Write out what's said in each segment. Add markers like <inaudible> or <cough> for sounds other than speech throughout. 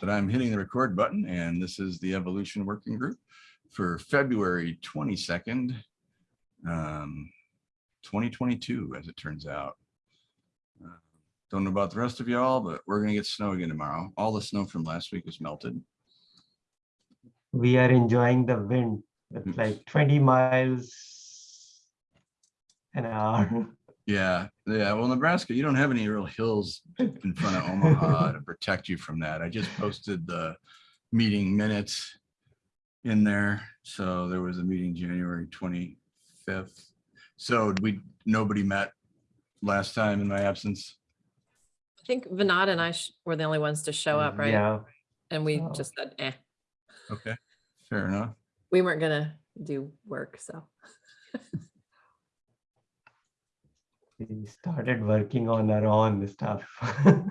that I'm hitting the record button and this is the Evolution Working Group for February 22nd, um, 2022, as it turns out. Uh, Don't know about the rest of y'all, but we're gonna get snow again tomorrow. All the snow from last week was melted. We are enjoying the wind. Mm. It's like 20 miles an hour. <laughs> Yeah, yeah. Well, Nebraska, you don't have any real hills in front of Omaha to protect you from that. I just posted the meeting minutes in there. So there was a meeting January twenty-fifth. So we, nobody met last time in my absence. I think Vinod and I sh- were the only ones to show up, right? Yeah, And we so- just said, eh, Okay, fair enough. we weren't gonna do work, so. We started working on our own stuff. <laughs> All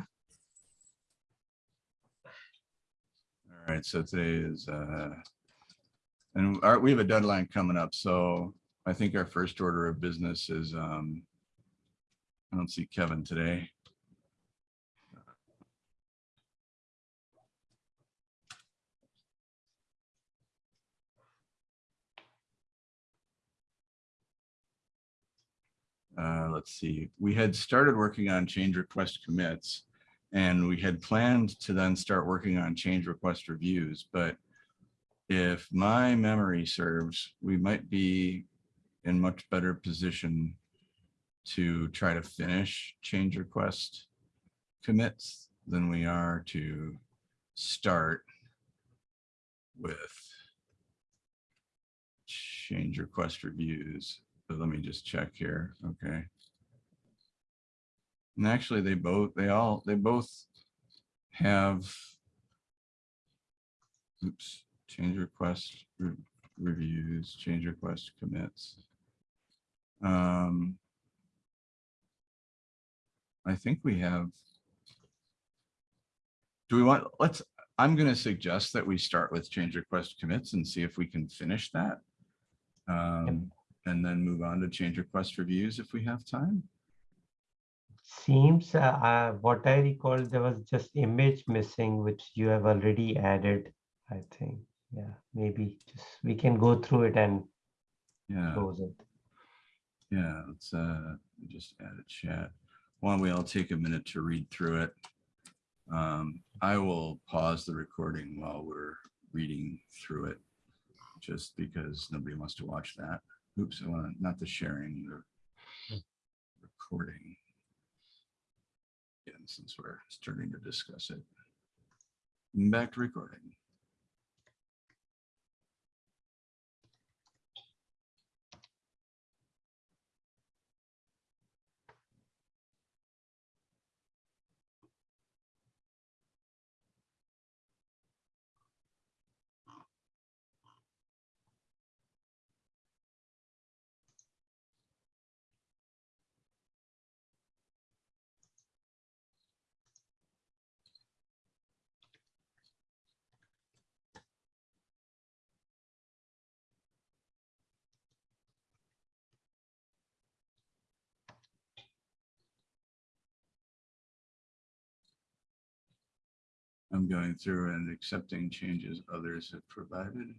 right, so today is, uh, and our, we have a deadline coming up, so I think our first order of business is, um, I don't see Kevin today. Uh, let's see, we had started working on change request commits. And we had planned to then start working on change request reviews, but if my memory serves, we might be in much better position to try to finish change request commits than we are to start with change request reviews. Let me just check here. Okay. And actually, they both, they all, they both have oops, change request re- reviews, change request commits. Um, I think we have. Do we want, let's, I'm gonna suggest that we start with change request commits and see if we can finish that. Um, and then move on to change request reviews if we have time. Seems, uh, uh, what I recall, there was just image missing, which you have already added, I think. Yeah, maybe just, we can go through it and Yeah. close it. Yeah, let's uh just add a chat. Why don't we all take a minute to read through it? Um, I will pause the recording while we're reading through it. Just because nobody wants to watch that. Oops, I want not the sharing, the recording. Again, since we're starting to discuss it. Back to recording. I'm going through and accepting changes others have provided.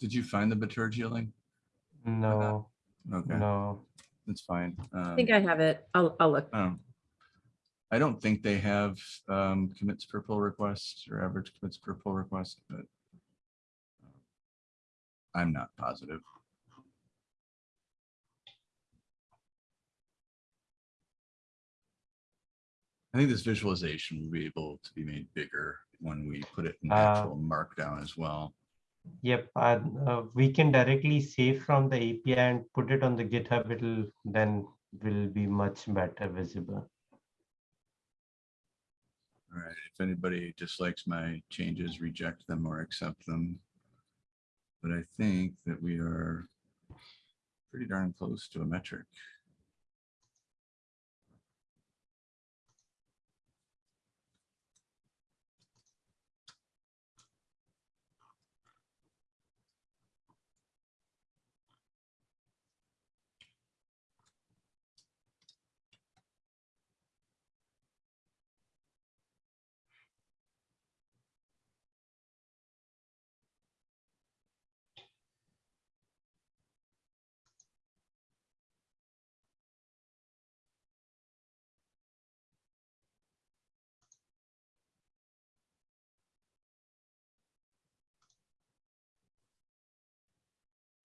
Did you find the Bitergia link? No, Okay, no. that's fine. I think Um, I have it. I'll, I'll look. um, I don't think they have um, commits per pull request or average commits per pull request, but uh, I'm not positive. I think this visualization will be able to be made bigger when we put it in Uh, actual markdown as well. Yep, uh, uh, we can directly save from the API and put it on the GitHub. It'll then will be much better visible. All right, if anybody dislikes my changes, reject them or accept them. But I think that we are pretty darn close to a metric.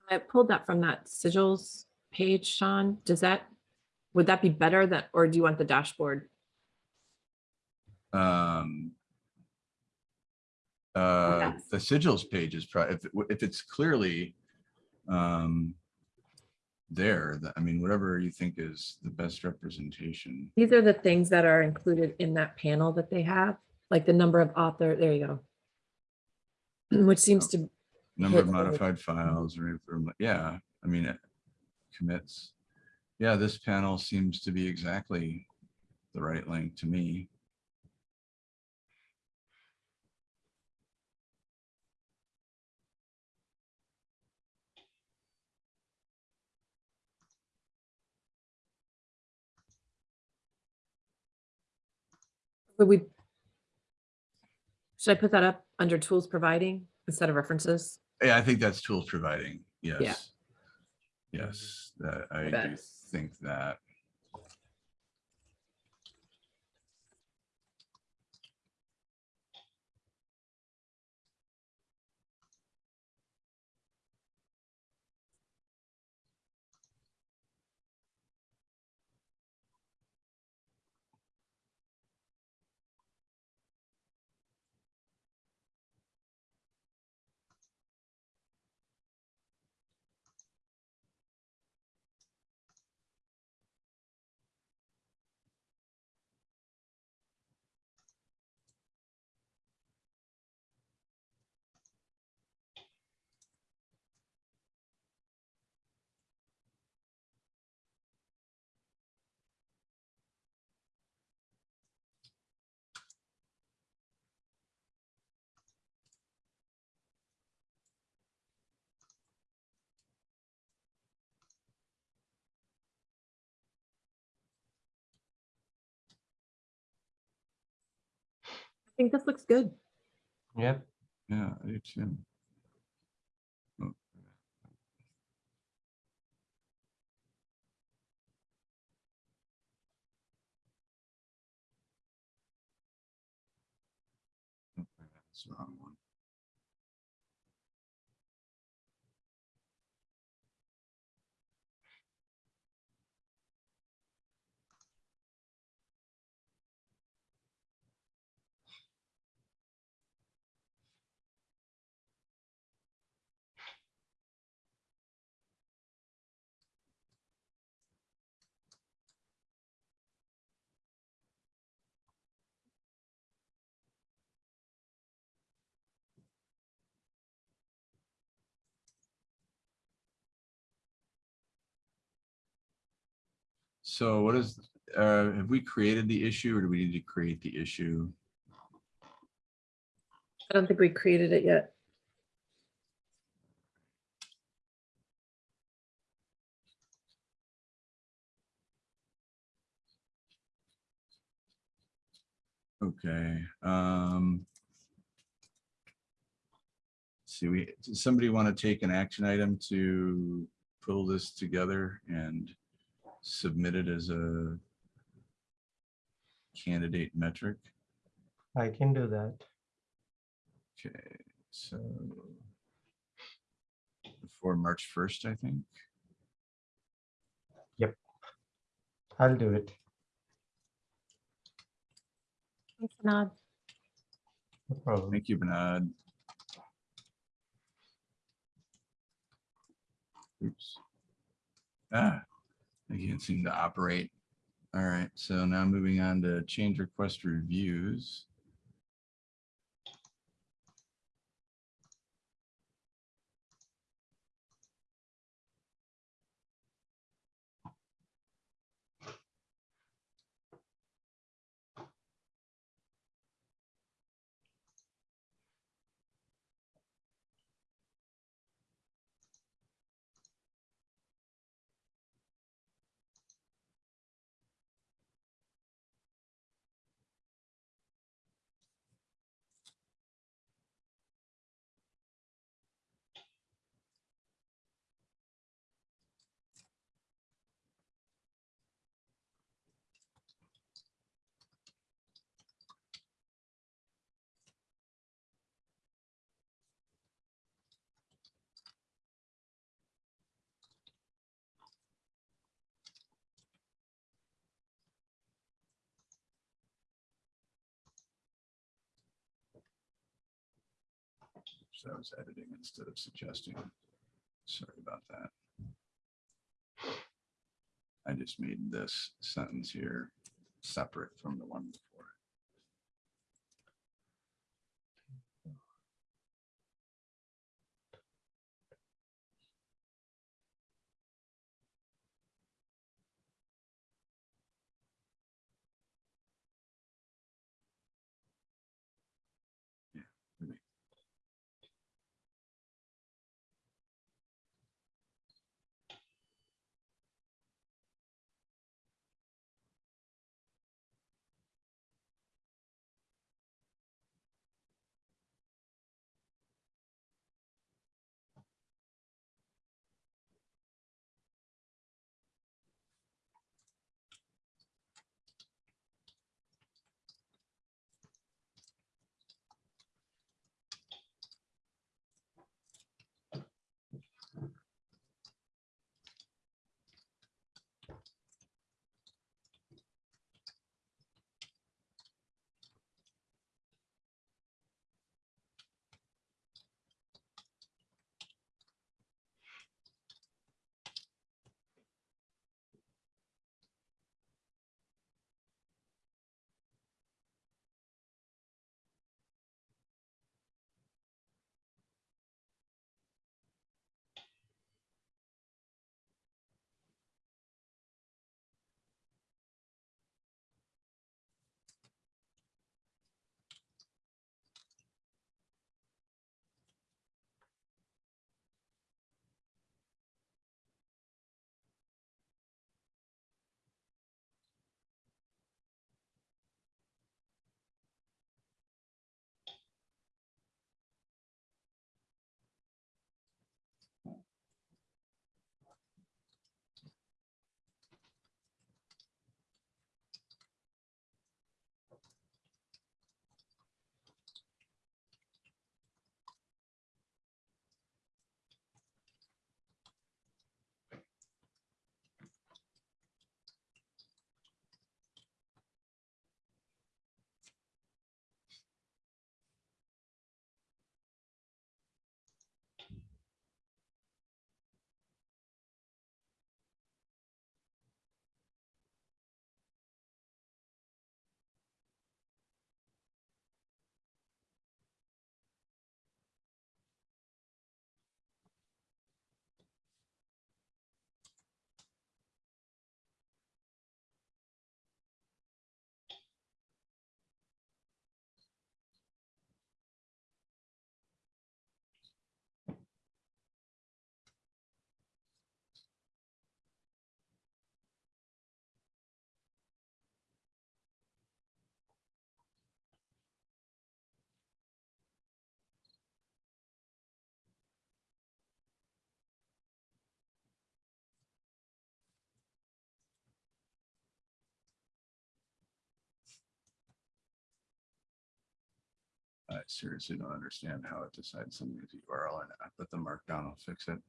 I pulled that from that sigils page, Sean. Does that, would that be better that, or do you want the dashboard? Um, uh, Yes. the sigils page is probably, if, if it's clearly um, there, that, I mean, whatever you think is the best representation. These are the things that are included in that panel that they have, like the number of author, there you go. <clears throat> Which seems to, Number of modified files, or, yeah, I mean, it commits. Yeah, this panel seems to be exactly the right length to me. would we? Should I put that up under tools providing instead of references? Yeah, I think that's tools providing, yes. Yes, that, I do think that. Think this looks good. Yep. Yeah, I do too. Oh, So what is, uh, have we created the issue or do we need to create the issue? I don't think we created it yet. Okay, um. See, we, does somebody want to take an action item to pull this together and submit it as a candidate metric? I can do that. Okay, so before March first, I think. Yep, I'll do it. Thanks, Nod. No problem. Thank you, Bernard. Oops. Ah, I can't seem to operate. All right, so now moving on to change request reviews. So I was editing instead of suggesting. Sorry about that. I just made this sentence here separate from the one before. Seriously don't understand how it decides something is URL or not, but the markdown will fix it.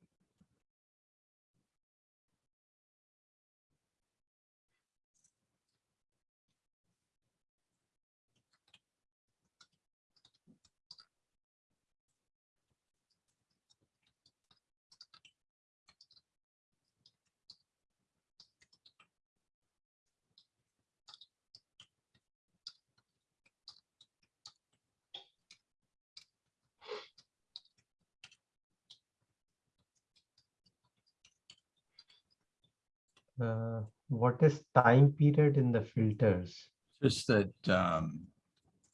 Uh, what is time period in the filters? Just that, um,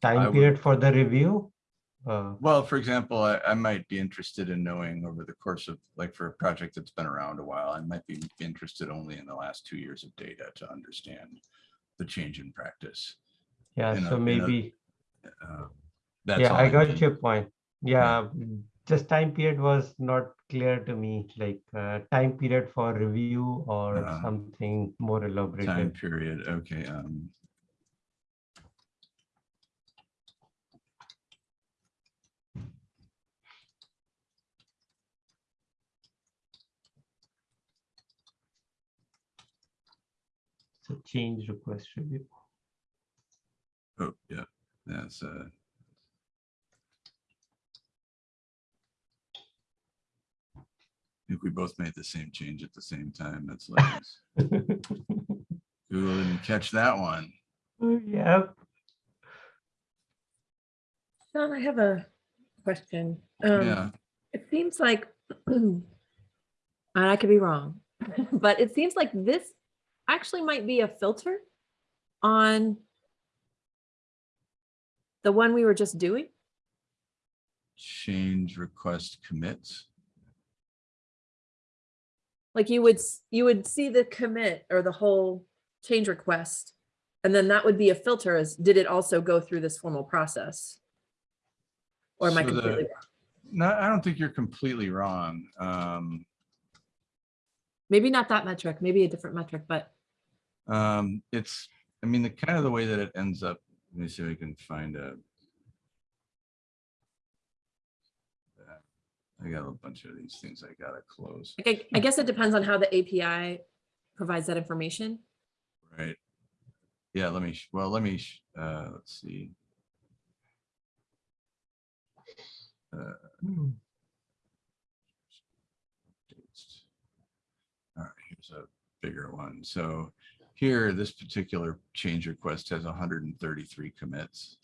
Time I would- period for the review? Uh, well, for example, I, I might be interested in knowing over the course of, like, for a project that's been around a while, I might be interested only in the last two years of data to understand the change in practice. yeah, in so a- maybe, Uh, That's yeah, I got mean. your point. Yeah, mm, just time period was not clear to me, like uh, time period for review or Uh, something more Time period, okay, um. So change request review. Oh, yeah, that's uh think we both made the same change at the same time. That's like, <laughs> Google didn't catch that one. Yep. John, I have a question. Um, Yeah, It seems like, <clears throat> and I could be wrong, <laughs> but it seems like this actually might be a filter on the one we were just doing. change request commits. Like you would, you would see the commit or the whole change request. And then that would be a filter as, did it also go through this formal process? Or am I So the- completely wrong? No, I don't think you're completely wrong. Um, Maybe not that metric, maybe a different metric, but um, it's, I mean, the kind of the way that it ends up, let me see if I can find a. I got a bunch of these things I gotta close, like, I, I guess it depends on how the API provides that information. right? Yeah, let me, well, let me, uh, let's see. Dates. All right, here's a bigger one. So here, this particular change request has hundred and thirty-three commits.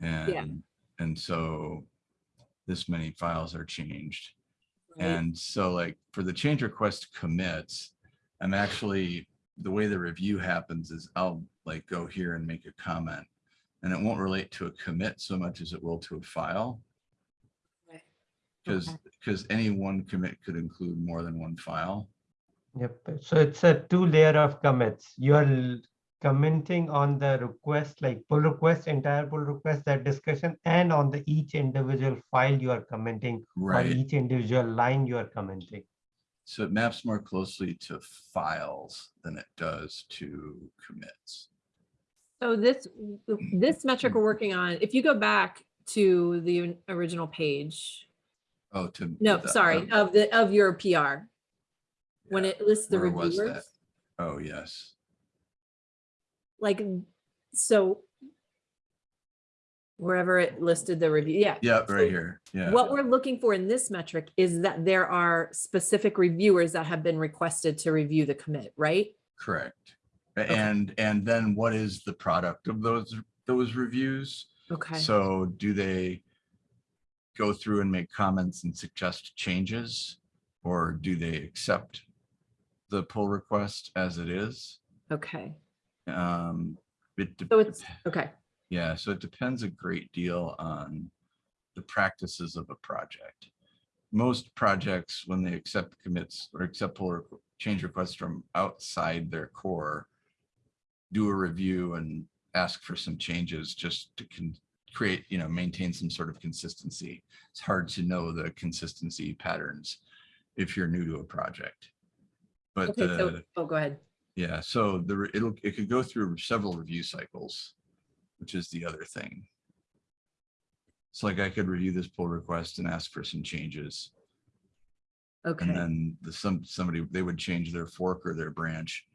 And, and so this many files are changed. right? And so like for the change request commits, I'm actually, the way the review happens is I'll like go here and make a comment. And it won't relate to a commit so much as it will to a file. Right. Because, Okay. because any one commit could include more than one file. Yep, so it's a two layer of commits. You are l- commenting on the request, like pull request, entire pull request, that discussion, and on the each individual file you are commenting, or Right. each individual line you are commenting. So it maps more closely to files than it does to commits. So this, this metric we're working on, if you go back to the original page, Oh, to. no, the- sorry, um, of the, of your PR, when it lists the where was that? reviewers, Oh, yes. Like, so wherever it listed the review, yeah. Yeah, So right here. Yeah. What we're looking for in this metric is that there are specific reviewers that have been requested to review the commit, right? Correct. A- And, and then what is the product of those, those reviews? Okay, So do they go through and make comments and suggest changes? Or do they accept the pull request as it is? okay, Um, it so it's, okay, Yeah, so it depends a great deal on the practices of a project. Most projects, when they accept commits or accept pull change requests from outside their core, do a review and ask for some changes just to create, you know, maintain some sort of consistency. It's hard to know the consistency patterns if you're new to a project. But okay, so, oh, go ahead. Yeah, so the, it'll, it could go through several review cycles, which is the other thing. It's like I could review this pull request and ask for some changes. Okay. And then the, some, somebody, they would change their fork or their branch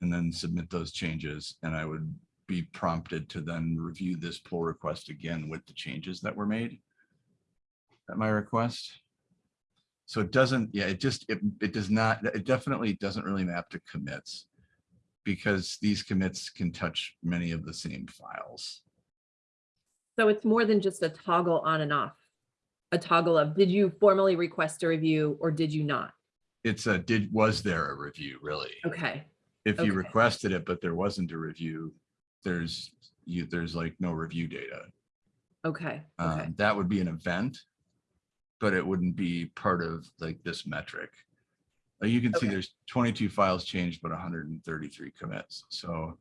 and then submit those changes. And I would be prompted to then review this pull request again with the changes that were made at my request. So it doesn't, yeah, it just, it, it does not, it definitely doesn't really map to commits because these commits can touch many of the same files. so it's more than just a toggle on and off. A toggle of, did you formally request a review or did you not? It's a, did, was there a review really? Okay, If you requested it, but there wasn't a review, there's, you, there's like no review data. okay, okay, Um, that would be an event, but it wouldn't be part of like this metric. You can see there's twenty-two files changed, but hundred and thirty-three commits. So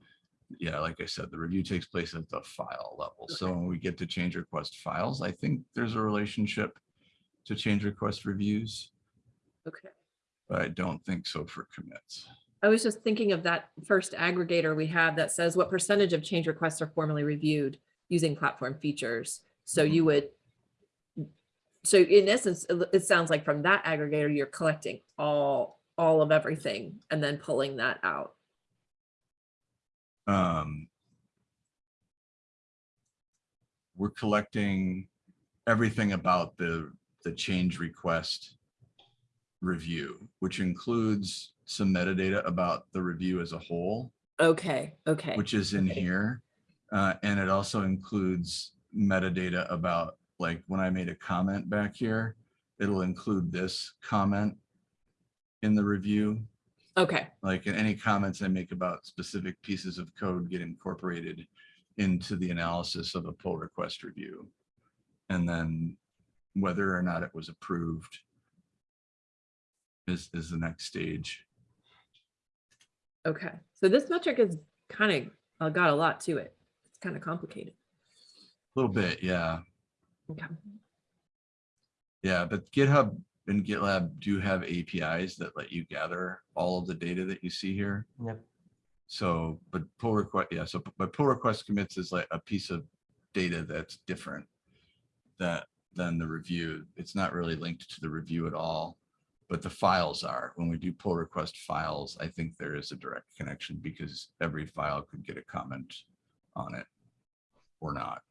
yeah, like I said, the review takes place at the file level. So when we get to change request files, I think there's a relationship to change request reviews, okay. but I don't think so for commits. I was just thinking of that first aggregator we have that says what percentage of change requests are formally reviewed using platform features. So Mhm. you would, so in essence, it sounds like from that aggregator, you're collecting all, all of everything and then pulling that out. um, we're collecting everything about the, the change request review, which includes some metadata about the review as a whole, Okay, okay. which is in Okay. here. Uh, and it also includes metadata about, like, when I made a comment back here, it'll include this comment in the review. Okay, like any comments I make about specific pieces of code get incorporated into the analysis of a pull request review. And then whether or not it was approved is, is the next stage. okay. So this metric is kind of uh, got a lot to it. It's kind of complicated. A little bit, yeah. Okay. Yeah, but GitHub and GitLab do have APIs that let you gather all of the data that you see here. Yep. So, but pull request, yeah, so, but pull request commits is like a piece of data that's different that, than the review. It's not really linked to the review at all, but the files are. When we do pull request files, I think there is a direct connection because every file could get a comment on it or not.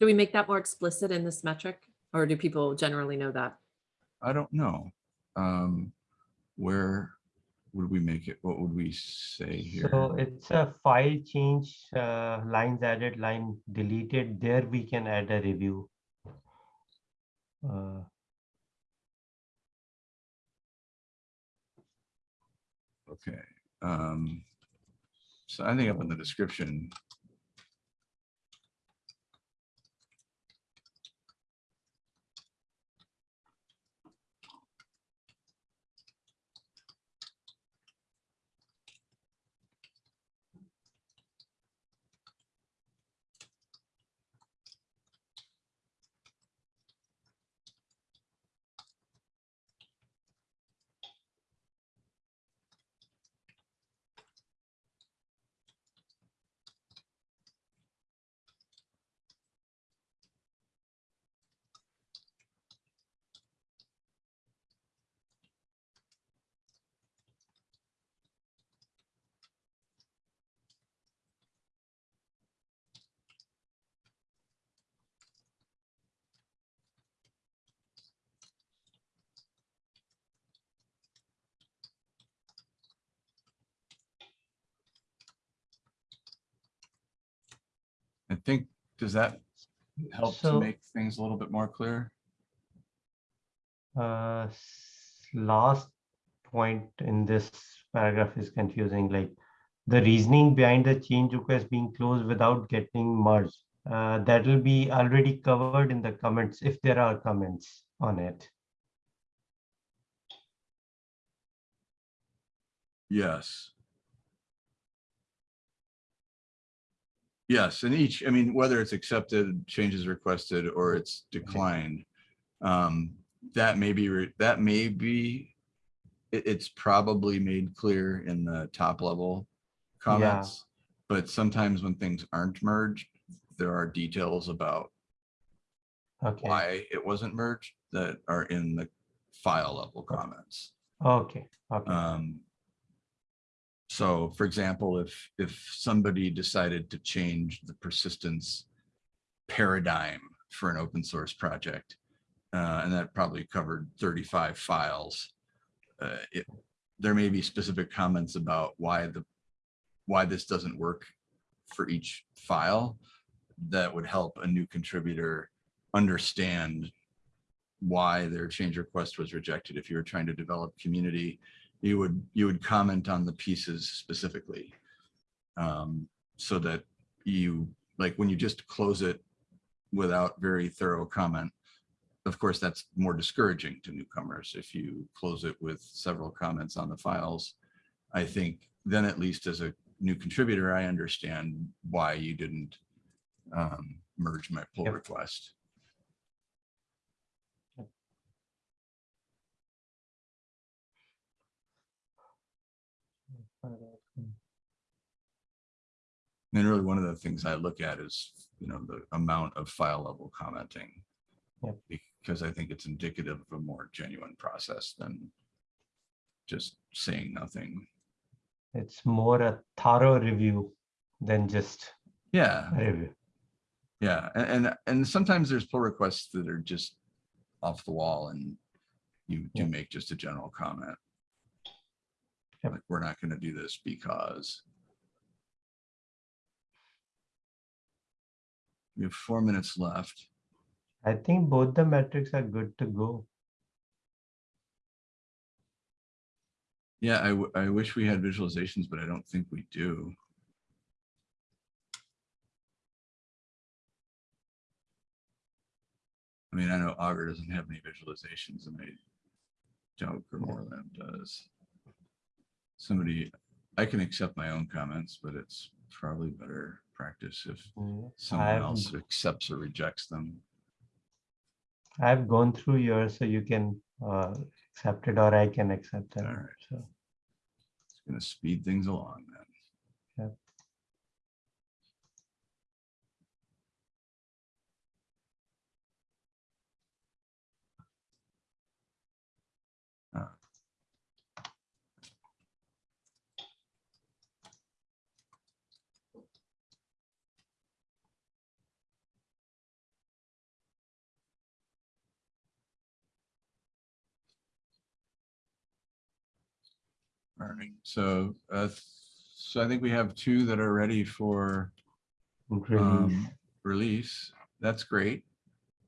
Do we make that more explicit in this metric? Or do people generally know that? I don't know. Um, where would we make it? What would we say here? So it's a file change, uh, lines added, line deleted. There we can add a review. Uh, Okay, um, so I think up in the description. I think, does that help to make things a little bit more clear? uh, last point in this paragraph is confusing, like the reasoning behind the change request being closed without getting merged. Uh, that will be already covered in the comments if there are comments on it. Yes. Yes, and each, I mean, whether it's accepted, changes requested, or it's declined. Um, that may be, that may be, it, it's probably made clear in the top level comments. But sometimes when things aren't merged, there are details about Okay, why it wasn't merged that are in the file level comments. okay, okay, Um, so for example, if, if somebody decided to change the persistence paradigm for an open source project, uh, and that probably covered 35 files, uh, it, there may be specific comments about why the, why this doesn't work for each file that would help a new contributor understand why their change request was rejected. If you were trying to develop community, you would, you would comment on the pieces specifically. Um, so that you, like, when you just close it without very thorough comment, of course, that's more discouraging to newcomers. If you close it with several comments on the files, I think then at least as a new contributor, I understand why you didn't um, merge my pull Yep. request. Hmm. And really, one of the things I look at is, you know, the amount of file level commenting. Yep. Because I think it's indicative of a more genuine process than just saying nothing. It's more a thorough review than just Yeah, review. yeah. a- And, and, sometimes there's pull requests that are just off the wall and you do Yeah. make just a general comment. Yep. Like, we're not gonna do this because. We have four minutes left. I think both the metrics are good to go. Yeah, I, I wish we had visualizations, but I don't think we do. I mean, I know Augur doesn't have any visualizations and I doubt GrimoireLab does. Somebody, I can accept my own comments, but it's probably better practice if Mm, someone I've- else accepts or rejects them. I've gone through yours, so you can uh, accept it or I can accept it. Alright. So, It's gonna speed things along then. Yep. Uh, All right, so, uh, so I think we have two that are ready for release. um, release. That's great.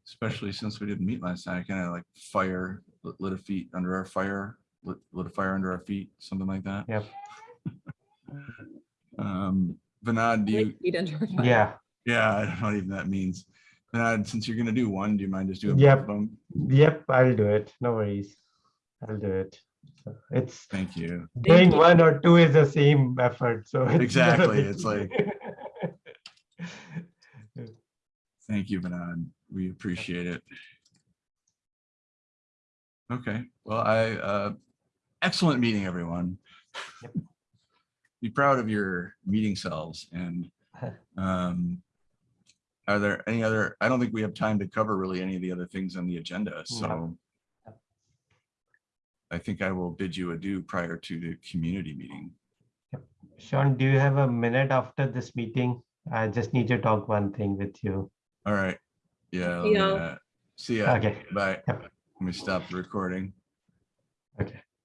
Especially since we didn't meet last night, kind of like fire, lit lit a feet under our fire, lit, lit a fire under our feet, something like that. Yep. <laughs> Um, Vinod, do you, Feet under fire. Yeah, yeah, I don't know what even that means. Vinod, since you're gonna do one, do you mind just doing both Yep. of them? yep, I'll do it. No worries. I'll do it. So It's Thank you. doing you. one or two is the same effort, so. it's Exactly, it's like. Thank you, Vinod. We appreciate it. Okay, well, I, uh, excellent meeting, everyone. Yep. Be proud of your meeting selves and, <laughs> um, are there any other, I don't think we have time to cover really any of the other things on the agenda, so I think I will bid you adieu prior to the community meeting. Sean, do you have a minute after this meeting? I just need to talk one thing with you. All right, yeah. let See me, y'all. uh, See ya. Okay. Bye. Yep. Let me stop the recording. Okay.